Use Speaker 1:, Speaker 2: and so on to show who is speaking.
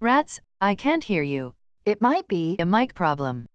Speaker 1: Rats, I can't hear you. It might be a mic problem.